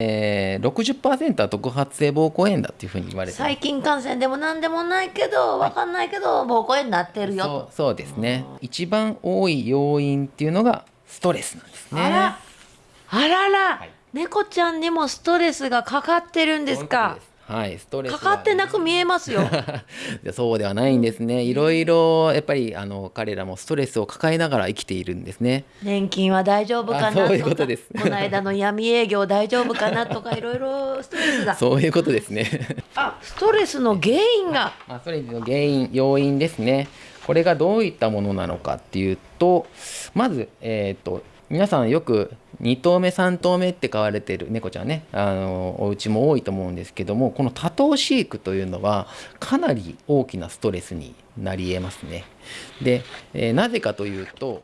えー、60%は特発性膀胱炎だっていうふうに言われて細菌感染でも何でもないけど分かんないけど膀胱炎になってるよ。そうそうですね。一番多い要因っていうのがストレスなんですね。あら。あらら、はい。猫ちゃんにもストレスがかかってるんですか？はいストレスかかってなく見えますよ。でそうではないんですね。いろいろやっぱりあの彼らもストレスを抱えながら生きているんですね。年金は大丈夫かなあそういうことです。この間の闇営業大丈夫かなとか いろいろストレスがそういうことですね。あストレスの原因が。まあ、ストレスの原因要因ですね。これがどういったものなのかっていうとまずえっ、と皆さんよく2頭目3頭目って飼われてる猫ちゃんねあのお家も多いと思うんですけどもこの多頭飼育というのはかなり大きなストレスになりえますね。で、えーなぜかというと